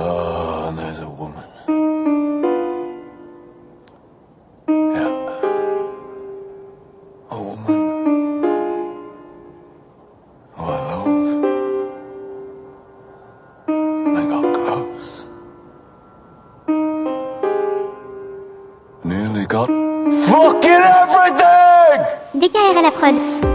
Ah, oh, and there's a woman. Yeah. A woman who I love. And I got close. Nearly got fucking everything! DKR à la prod.